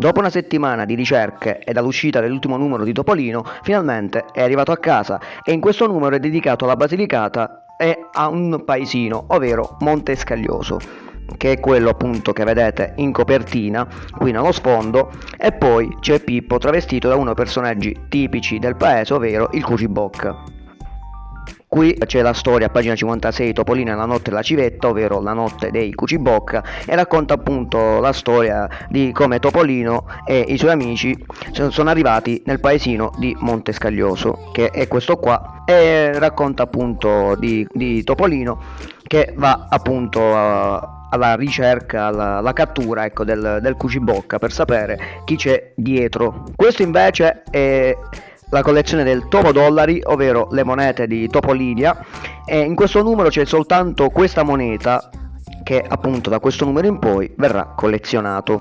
Dopo una settimana di ricerche e dall'uscita dell'ultimo numero di Topolino, finalmente è arrivato a casa e in questo numero è dedicato alla Basilicata e a un paesino, ovvero Monte Scaglioso che è quello appunto che vedete in copertina qui nello sfondo e poi c'è Pippo travestito da uno dei personaggi tipici del paese ovvero il Cucibocca Qui c'è la storia pagina 56 Topolino e la notte della civetta, ovvero la notte dei Cucibocca e racconta appunto la storia di come Topolino e i suoi amici sono arrivati nel paesino di Montescaglioso, che è questo qua, e racconta appunto di, di Topolino che va appunto a, alla ricerca, alla, alla cattura ecco, del, del Cucibocca per sapere chi c'è dietro. Questo invece è la collezione del Topo Dollari, ovvero le monete di Topolinia e in questo numero c'è soltanto questa moneta che appunto da questo numero in poi verrà collezionato.